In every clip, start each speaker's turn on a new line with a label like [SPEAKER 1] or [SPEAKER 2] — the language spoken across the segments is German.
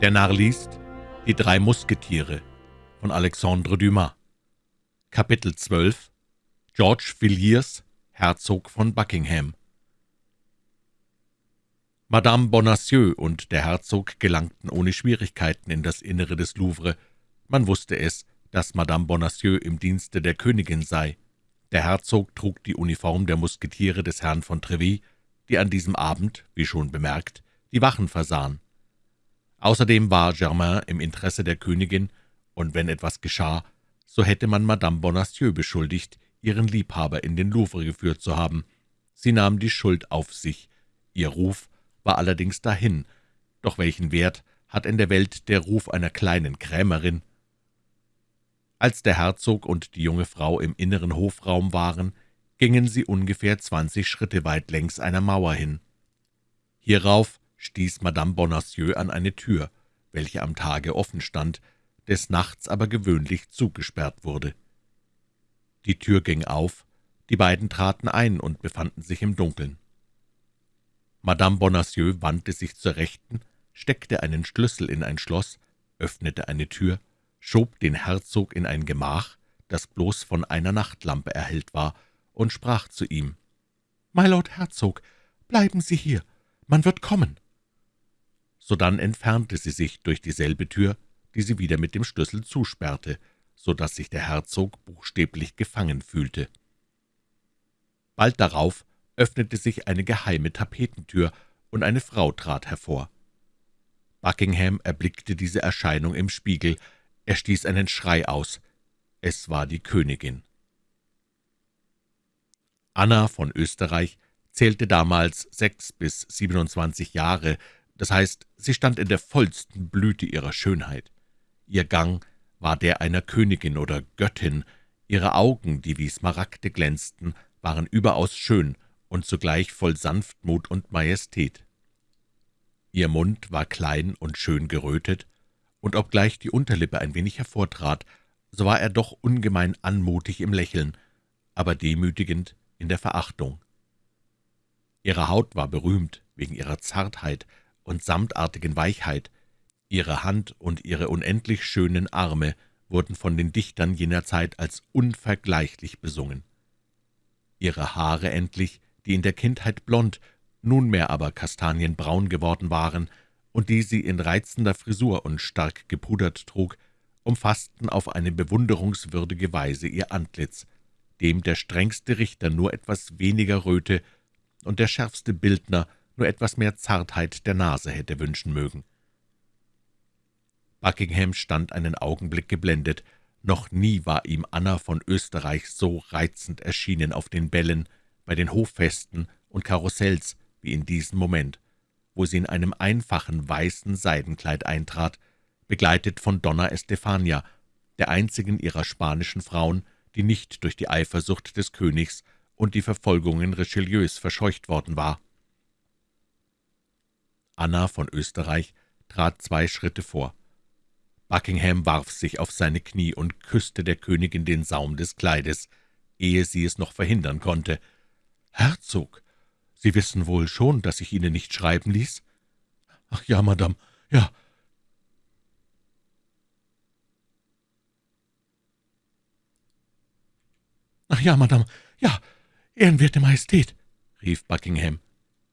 [SPEAKER 1] Der Narr liest Die drei Musketiere von Alexandre Dumas Kapitel 12 George Villiers, Herzog von Buckingham Madame Bonacieux und der Herzog gelangten ohne Schwierigkeiten in das Innere des Louvre. Man wusste es, dass Madame Bonacieux im Dienste der Königin sei. Der Herzog trug die Uniform der Musketiere des Herrn von Treville, die an diesem Abend, wie schon bemerkt, die Wachen versahen. Außerdem war Germain im Interesse der Königin, und wenn etwas geschah, so hätte man Madame Bonacieux beschuldigt, ihren Liebhaber in den Louvre geführt zu haben. Sie nahm die Schuld auf sich. Ihr Ruf war allerdings dahin. Doch welchen Wert hat in der Welt der Ruf einer kleinen Krämerin? Als der Herzog und die junge Frau im inneren Hofraum waren, gingen sie ungefähr zwanzig Schritte weit längs einer Mauer hin. Hierauf stieß Madame Bonacieux an eine Tür, welche am Tage offen stand, des Nachts aber gewöhnlich zugesperrt wurde. Die Tür ging auf, die beiden traten ein und befanden sich im Dunkeln. Madame Bonacieux wandte sich zur Rechten, steckte einen Schlüssel in ein Schloss, öffnete eine Tür, schob den Herzog in ein Gemach, das bloß von einer Nachtlampe erhellt war, und sprach zu ihm, »Mylord Herzog, bleiben Sie hier, man wird kommen.« Sodann entfernte sie sich durch dieselbe Tür, die sie wieder mit dem Schlüssel zusperrte, so dass sich der Herzog buchstäblich gefangen fühlte. Bald darauf öffnete sich eine geheime Tapetentür, und eine Frau trat hervor. Buckingham erblickte diese Erscheinung im Spiegel. Er stieß einen Schrei aus. Es war die Königin. Anna von Österreich zählte damals sechs bis siebenundzwanzig Jahre, das heißt, sie stand in der vollsten Blüte ihrer Schönheit. Ihr Gang war der einer Königin oder Göttin, ihre Augen, die wie Smaragde glänzten, waren überaus schön und zugleich voll Sanftmut und Majestät. Ihr Mund war klein und schön gerötet, und obgleich die Unterlippe ein wenig hervortrat, so war er doch ungemein anmutig im Lächeln, aber demütigend in der Verachtung. Ihre Haut war berühmt wegen ihrer Zartheit, und samtartigen Weichheit. Ihre Hand und ihre unendlich schönen Arme wurden von den Dichtern jener Zeit als unvergleichlich besungen. Ihre Haare endlich, die in der Kindheit blond, nunmehr aber kastanienbraun geworden waren und die sie in reizender Frisur und stark gepudert trug, umfassten auf eine bewunderungswürdige Weise ihr Antlitz, dem der strengste Richter nur etwas weniger Röte und der schärfste Bildner nur etwas mehr Zartheit der Nase hätte wünschen mögen. Buckingham stand einen Augenblick geblendet. Noch nie war ihm Anna von Österreich so reizend erschienen auf den Bällen, bei den Hoffesten und Karussells wie in diesem Moment, wo sie in einem einfachen weißen Seidenkleid eintrat, begleitet von Donna Estefania, der einzigen ihrer spanischen Frauen, die nicht durch die Eifersucht des Königs und die Verfolgungen Richelieus verscheucht worden war. Anna von Österreich trat zwei Schritte vor. Buckingham warf sich auf seine Knie und küsste der Königin den Saum des Kleides, ehe sie es noch verhindern konnte. »Herzog, Sie wissen wohl schon, dass ich Ihnen nicht schreiben ließ?« »Ach ja, Madame, ja.« »Ach ja, Madame, ja, ehrenwerte Majestät«, rief Buckingham.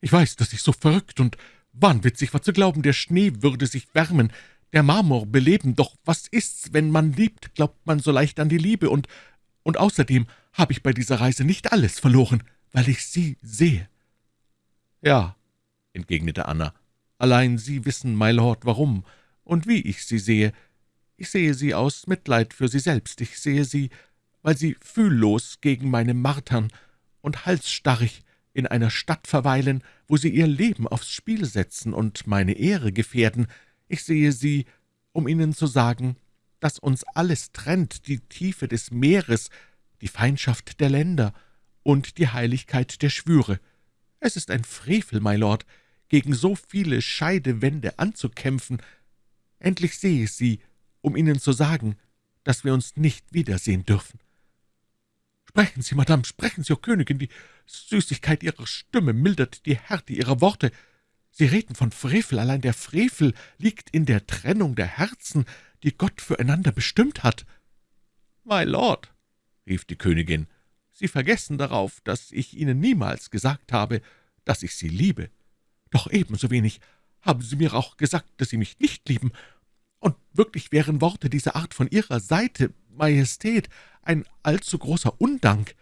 [SPEAKER 1] »Ich weiß, dass ich so verrückt und Wahnwitzig war zu glauben, der Schnee würde sich wärmen, der Marmor beleben, doch was ist's, wenn man liebt, glaubt man so leicht an die Liebe, und, und außerdem habe ich bei dieser Reise nicht alles verloren, weil ich Sie sehe.« »Ja«, entgegnete Anna, »allein Sie wissen, my Lord, warum und wie ich Sie sehe. Ich sehe Sie aus Mitleid für Sie selbst, ich sehe Sie, weil Sie fühllos gegen meine martern und halsstarrig, in einer Stadt verweilen, wo Sie Ihr Leben aufs Spiel setzen und meine Ehre gefährden. Ich sehe Sie, um Ihnen zu sagen, dass uns alles trennt, die Tiefe des Meeres, die Feindschaft der Länder und die Heiligkeit der Schwüre. Es ist ein Frevel, my Lord, gegen so viele Scheidewände anzukämpfen. Endlich sehe ich Sie, um Ihnen zu sagen, dass wir uns nicht wiedersehen dürfen. »Sprechen Sie, Madame, sprechen Sie, O Königin, die Süßigkeit Ihrer Stimme mildert die Härte Ihrer Worte.
[SPEAKER 2] Sie reden von Frevel, allein der Frevel liegt in der Trennung der Herzen, die Gott füreinander bestimmt hat.«
[SPEAKER 1] »My Lord«, rief die Königin, »Sie vergessen darauf, dass ich Ihnen niemals gesagt habe, dass ich Sie liebe.
[SPEAKER 2] Doch ebenso wenig haben Sie mir auch gesagt, dass Sie mich nicht lieben. Und wirklich wären Worte dieser Art von Ihrer Seite, Majestät, ein allzu großer Undank.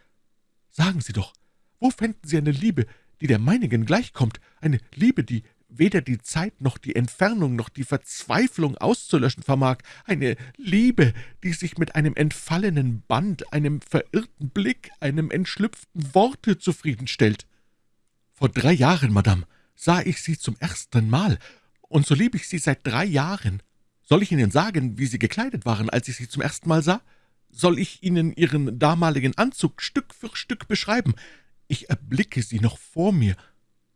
[SPEAKER 2] Sagen Sie doch, wo fänden Sie eine Liebe, die der meinigen gleichkommt, eine Liebe, die weder die Zeit noch die Entfernung noch die Verzweiflung auszulöschen vermag, eine Liebe, die sich mit einem entfallenen Band, einem verirrten Blick, einem entschlüpften Worte zufriedenstellt. Vor drei Jahren, Madame, sah ich Sie zum ersten Mal, und so liebe ich Sie seit drei Jahren. Soll ich Ihnen sagen, wie Sie gekleidet waren, als ich Sie zum ersten Mal sah? Soll ich Ihnen Ihren damaligen Anzug Stück für Stück beschreiben? Ich erblicke Sie noch vor mir.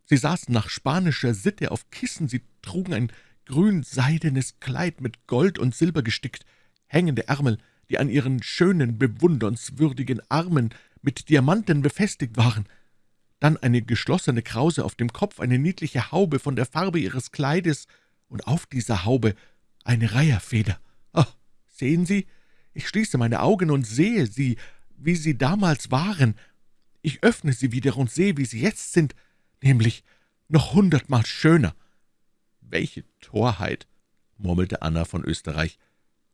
[SPEAKER 2] Sie saßen nach spanischer Sitte auf Kissen, sie trugen ein grün-seidenes Kleid mit Gold und Silber gestickt, hängende Ärmel, die an ihren schönen, bewundernswürdigen Armen mit Diamanten befestigt waren, dann eine geschlossene Krause auf dem Kopf, eine niedliche Haube von der Farbe ihres Kleides und auf dieser Haube eine Reiherfeder. Oh, sehen Sie, ich schließe meine Augen und sehe sie, wie sie damals waren. Ich öffne sie wieder und sehe, wie sie jetzt sind, nämlich noch hundertmal schöner.
[SPEAKER 1] »Welche Torheit«, murmelte Anna von Österreich,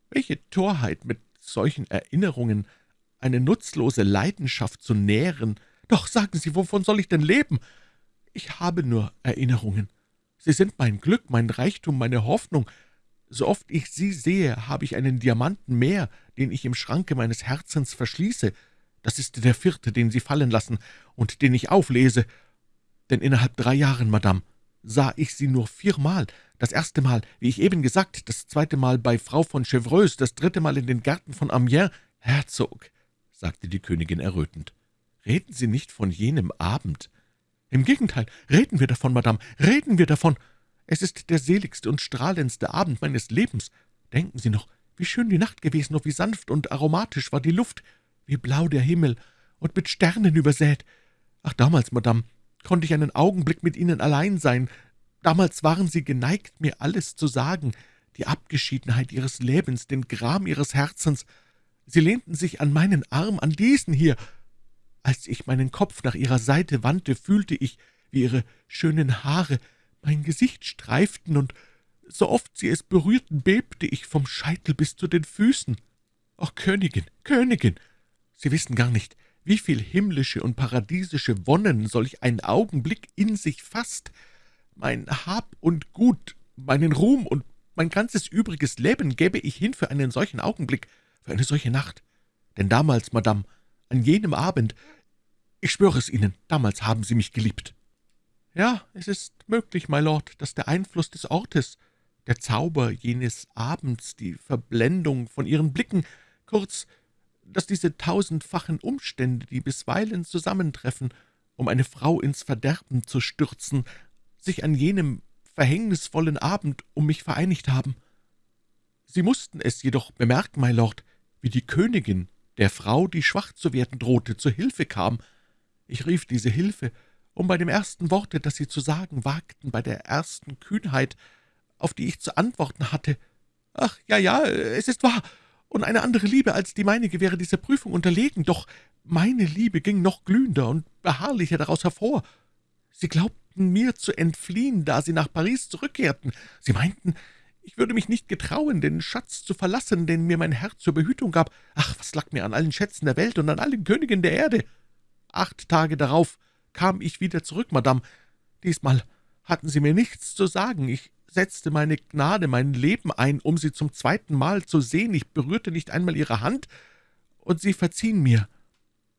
[SPEAKER 1] »welche Torheit, mit solchen Erinnerungen eine nutzlose Leidenschaft zu nähren.
[SPEAKER 2] Doch sagen Sie, wovon soll ich denn leben? Ich habe nur Erinnerungen. Sie sind mein Glück, mein Reichtum, meine Hoffnung. So oft ich Sie sehe, habe ich einen Diamanten mehr, den ich im Schranke meines Herzens verschließe. Das ist der vierte, den Sie fallen lassen und den ich auflese. Denn innerhalb drei Jahren, Madame, sah ich Sie nur viermal. Das erste Mal, wie ich eben gesagt, das zweite Mal bei Frau von Chevreuse, das dritte Mal in den Gärten von Amiens. Herzog, sagte die Königin errötend, reden Sie nicht von jenem Abend. Im Gegenteil, reden wir davon, Madame, reden wir davon. Es ist der seligste und strahlendste Abend meines Lebens. Denken Sie noch, wie schön die Nacht gewesen und wie sanft und aromatisch war die Luft, wie blau der Himmel und mit Sternen übersät. Ach, damals, Madame, konnte ich einen Augenblick mit Ihnen allein sein. Damals waren Sie geneigt, mir alles zu sagen, die Abgeschiedenheit Ihres Lebens, den Gram Ihres Herzens. Sie lehnten sich an meinen Arm, an diesen hier. Als ich meinen Kopf nach Ihrer Seite wandte, fühlte ich, wie Ihre schönen Haare mein Gesicht streiften, und so oft sie es berührten, bebte ich vom Scheitel bis zu den Füßen. »Ach, Königin, Königin, Sie wissen gar nicht, wie viel himmlische und paradiesische Wonnen solch ein Augenblick in sich fasst. Mein Hab und Gut, meinen Ruhm und mein ganzes übriges Leben gäbe ich hin für einen solchen Augenblick, für eine solche Nacht. Denn damals, Madame, an jenem Abend, ich schwöre es Ihnen, damals haben Sie mich geliebt.« »Ja, es ist möglich, my Lord, dass der Einfluss des Ortes, der Zauber jenes Abends, die Verblendung von Ihren Blicken, kurz, dass diese tausendfachen Umstände, die bisweilen zusammentreffen, um eine Frau ins Verderben zu stürzen, sich an jenem verhängnisvollen Abend um mich vereinigt haben. Sie mussten es jedoch bemerken, my Lord, wie die Königin der Frau, die schwach zu werden drohte, zur Hilfe kam. Ich rief diese Hilfe, um bei dem ersten Worte, das Sie zu sagen wagten, bei der ersten Kühnheit, auf die ich zu antworten hatte, »Ach, ja, ja, es ist wahr, und eine andere Liebe als die meinige wäre dieser Prüfung unterlegen, doch meine Liebe ging noch glühender und beharrlicher daraus hervor. Sie glaubten mir zu entfliehen, da Sie nach Paris zurückkehrten. Sie meinten, ich würde mich nicht getrauen, den Schatz zu verlassen, den mir mein Herr zur Behütung gab. Ach, was lag mir an allen Schätzen der Welt und an allen Königen der Erde? Acht Tage darauf kam ich wieder zurück, Madame. Diesmal hatten Sie mir nichts zu sagen. Ich setzte meine Gnade, mein Leben ein, um Sie zum zweiten Mal zu sehen. Ich berührte nicht einmal Ihre Hand, und Sie verziehen mir,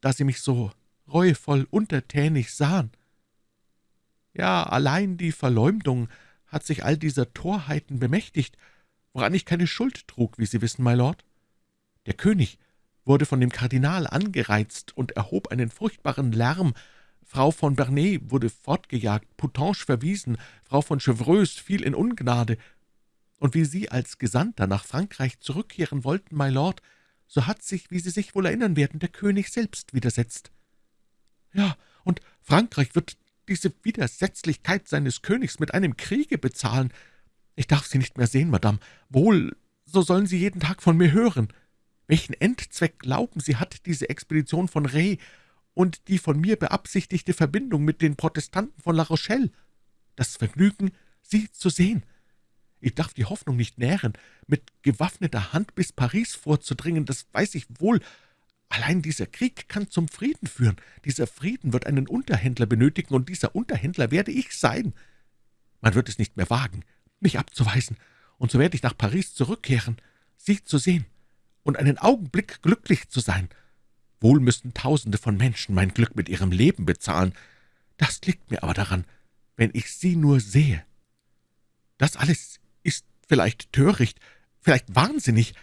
[SPEAKER 2] da Sie mich so reuevoll untertänig sahen. Ja, allein die Verleumdung hat sich all dieser Torheiten bemächtigt, woran ich keine Schuld trug, wie Sie wissen, my Lord. Der König wurde von dem Kardinal angereizt und erhob einen furchtbaren Lärm, Frau von Bernay wurde fortgejagt, Poutange verwiesen, Frau von Chevreuse fiel in Ungnade. Und wie Sie als Gesandter nach Frankreich zurückkehren wollten, my Lord, so hat sich, wie Sie sich wohl erinnern werden, der König selbst widersetzt. Ja, und Frankreich wird diese Widersetzlichkeit seines Königs mit einem Kriege bezahlen. Ich darf Sie nicht mehr sehen, Madame. Wohl, so sollen Sie jeden Tag von mir hören. Welchen Endzweck glauben Sie, hat diese Expedition von Rey und die von mir beabsichtigte Verbindung mit den Protestanten von La Rochelle? Das Vergnügen, Sie zu sehen. Ich darf die Hoffnung nicht nähren, mit gewaffneter Hand bis Paris vorzudringen, das weiß ich wohl. Allein dieser Krieg kann zum Frieden führen. Dieser Frieden wird einen Unterhändler benötigen, und dieser Unterhändler werde ich sein. Man wird es nicht mehr wagen, mich abzuweisen, und so werde ich nach Paris zurückkehren, Sie zu sehen und einen Augenblick glücklich zu sein. Wohl müssten Tausende von Menschen mein Glück mit ihrem Leben bezahlen. Das liegt mir aber daran, wenn ich Sie nur sehe. Das alles ist vielleicht töricht, vielleicht wahnsinnig.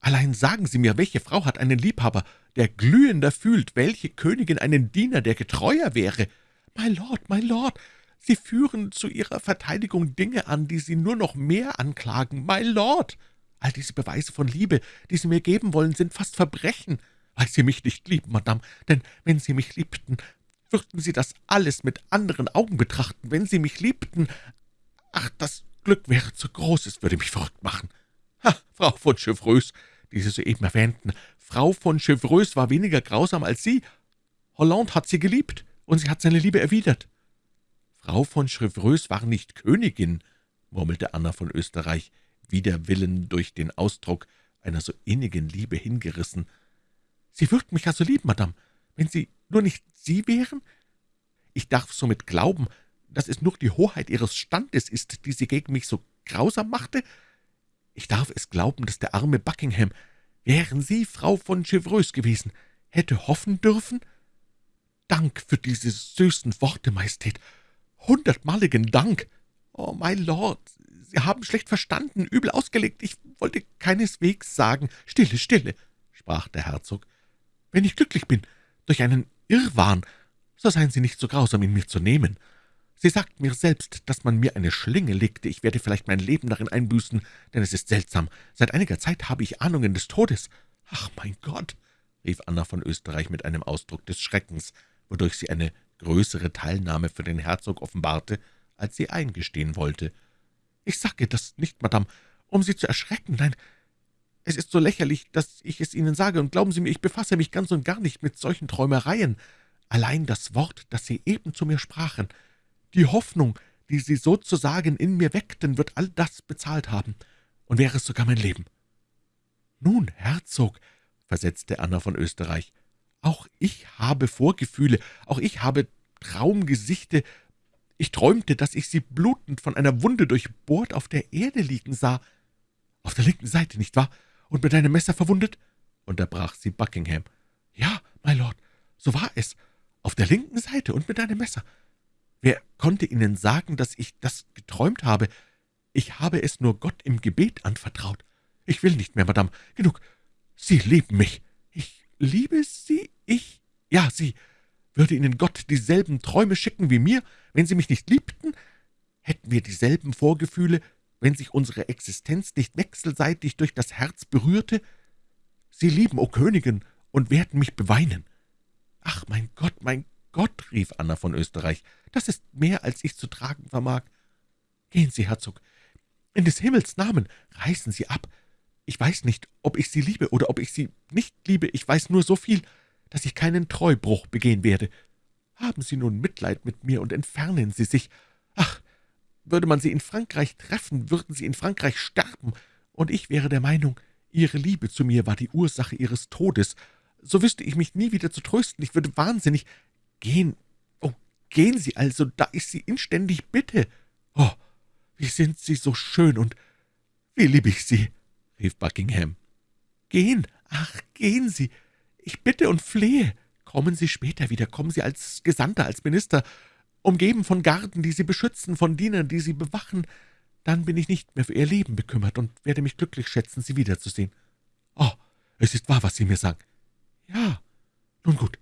[SPEAKER 2] Allein sagen Sie mir, welche Frau hat einen Liebhaber, der glühender fühlt, welche Königin einen Diener, der getreuer wäre? My Lord, my Lord, Sie führen zu Ihrer Verteidigung Dinge an, die Sie nur noch mehr anklagen. My Lord, all diese Beweise von Liebe, die Sie mir geben wollen, sind fast Verbrechen, weil Sie mich nicht lieben, Madame, denn wenn Sie mich liebten, würden Sie das alles mit anderen Augen betrachten. Wenn Sie mich liebten, ach, das Glück wäre zu groß, es würde mich verrückt machen. Ha, Frau von Chevreuse, die Sie soeben erwähnten, Frau von Chevreuse war weniger grausam als Sie. Hollande hat sie geliebt, und sie hat seine Liebe erwidert. Frau von Chevreuse war nicht Königin, murmelte Anna von Österreich, wider Willen durch den Ausdruck einer so innigen Liebe hingerissen. »Sie würden mich also lieben, Madame, wenn Sie nur nicht Sie wären? Ich darf somit glauben, dass es nur die Hoheit Ihres Standes ist, die Sie gegen mich so grausam machte? Ich darf es glauben, dass der arme Buckingham, wären Sie Frau von Chevreuse gewesen, hätte hoffen dürfen? Dank für diese süßen Worte, Majestät, hundertmaligen Dank. Oh, my Lord, Sie haben schlecht verstanden, übel ausgelegt. Ich wollte keineswegs sagen. Stille, stille, sprach der Herzog. Wenn ich glücklich bin, durch einen Irrwahn, so seien Sie nicht so grausam, ihn mir zu nehmen. Sie sagt mir selbst, dass man mir eine Schlinge legte. Ich werde vielleicht mein Leben darin einbüßen, denn es ist seltsam. Seit einiger Zeit habe ich Ahnungen des Todes. Ach, mein Gott, rief Anna von Österreich mit einem Ausdruck des Schreckens, wodurch sie eine größere Teilnahme für den Herzog offenbarte, als sie eingestehen wollte. »Ich sage das nicht, Madame, um Sie zu erschrecken. Nein, es ist so lächerlich, dass ich es Ihnen sage, und glauben Sie mir, ich befasse mich ganz und gar nicht mit solchen Träumereien. Allein das Wort, das Sie eben zu mir sprachen, die Hoffnung, die Sie sozusagen in mir weckten, wird all das bezahlt haben, und wäre es sogar mein Leben.« »Nun, Herzog«, versetzte Anna von Österreich, »auch ich habe Vorgefühle, auch ich habe Traumgesichte, ich träumte, dass ich Sie blutend von einer Wunde durchbohrt auf der Erde liegen sah. Auf der linken Seite, nicht wahr? Und mit einem Messer verwundet?« unterbrach sie Buckingham. »Ja, my Lord, so war es. Auf der linken Seite und mit einem Messer. Wer konnte Ihnen sagen, dass ich das geträumt habe? Ich habe es nur Gott im Gebet anvertraut. Ich will nicht mehr, Madame. Genug. Sie lieben mich. Ich liebe Sie? Ich? Ja, Sie. Würde Ihnen Gott dieselben Träume schicken wie mir, wenn Sie mich nicht liebten? Hätten wir dieselben Vorgefühle, wenn sich unsere Existenz nicht wechselseitig durch das Herz berührte? Sie lieben, o Königin, und werden mich beweinen. »Ach, mein Gott, mein Gott«, rief Anna von Österreich, »das ist mehr, als ich zu tragen vermag. Gehen Sie, Herzog, in des Himmels Namen, reißen Sie ab. Ich weiß nicht, ob ich Sie liebe oder ob ich Sie nicht liebe, ich weiß nur so viel, dass ich keinen Treubruch begehen werde. Haben Sie nun Mitleid mit mir und entfernen Sie sich. Würde man Sie in Frankreich treffen, würden Sie in Frankreich sterben, und ich wäre der Meinung, Ihre Liebe zu mir war die Ursache Ihres Todes. So wüsste ich mich nie wieder zu trösten, ich würde wahnsinnig. Gehen, oh, gehen Sie also, da ich Sie inständig bitte. Oh, wie sind Sie so schön und wie liebe ich Sie, rief Buckingham. Gehen, ach, gehen Sie, ich bitte und flehe. Kommen Sie später wieder, kommen Sie als Gesandter, als Minister, umgeben von Garden, die Sie beschützen, von Dienern, die Sie bewachen. Dann bin ich nicht mehr für Ihr Leben bekümmert und werde mich glücklich schätzen, Sie wiederzusehen. Oh, es ist wahr, was Sie mir sagen. Ja, nun gut.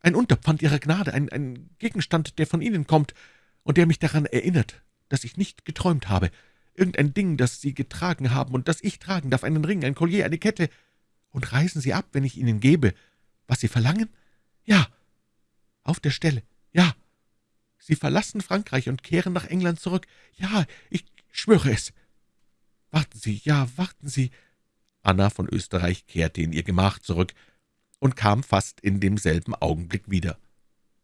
[SPEAKER 2] Ein Unterpfand Ihrer Gnade, ein, ein Gegenstand, der von Ihnen kommt und der mich daran erinnert, dass ich nicht geträumt habe. Irgendein Ding, das Sie getragen haben und das ich tragen darf, einen Ring, ein Collier, eine Kette und reisen Sie ab, wenn ich Ihnen gebe, was Sie verlangen? Ja. Auf der Stelle? Ja. Sie verlassen Frankreich und kehren nach England zurück. Ja, ich schwöre es. Warten Sie, ja, warten Sie.«
[SPEAKER 1] Anna von Österreich kehrte in ihr Gemach zurück und kam fast in demselben Augenblick wieder.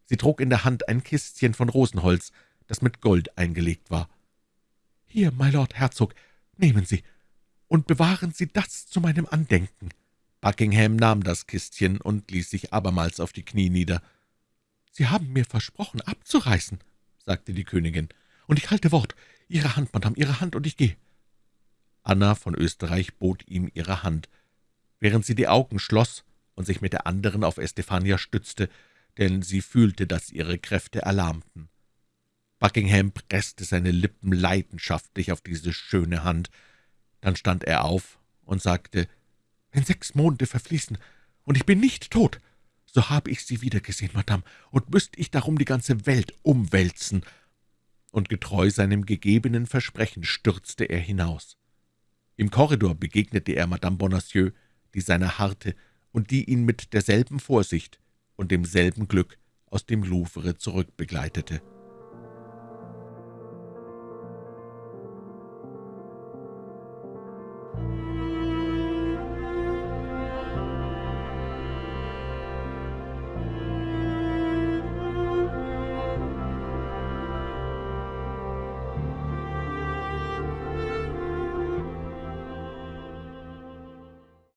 [SPEAKER 1] Sie trug in der Hand ein Kistchen von Rosenholz, das mit Gold eingelegt war.
[SPEAKER 2] »Hier, my Lord Herzog, nehmen Sie und bewahren Sie das zu meinem Andenken.«
[SPEAKER 1] Buckingham nahm das Kistchen und ließ sich abermals auf die Knie nieder.
[SPEAKER 2] »Sie haben mir versprochen, abzureisen«, sagte die Königin, »und ich halte Wort. Ihre Hand, Madame, Ihre Hand, und ich gehe.«
[SPEAKER 1] Anna von Österreich bot ihm ihre Hand. Während sie die Augen schloss und sich mit der anderen auf Estefania stützte, denn sie fühlte, dass ihre Kräfte erlahmten. Buckingham presste seine Lippen leidenschaftlich auf diese schöne Hand. Dann stand er auf und sagte,
[SPEAKER 2] »Wenn sechs Monate verfließen und ich bin nicht tot, so habe ich Sie wiedergesehen, Madame, und müsste ich darum die ganze Welt umwälzen.«
[SPEAKER 1] Und getreu seinem gegebenen Versprechen stürzte er hinaus. Im Korridor begegnete er Madame Bonacieux, die seiner harrte und die ihn mit derselben Vorsicht und demselben Glück aus dem Louvre zurückbegleitete.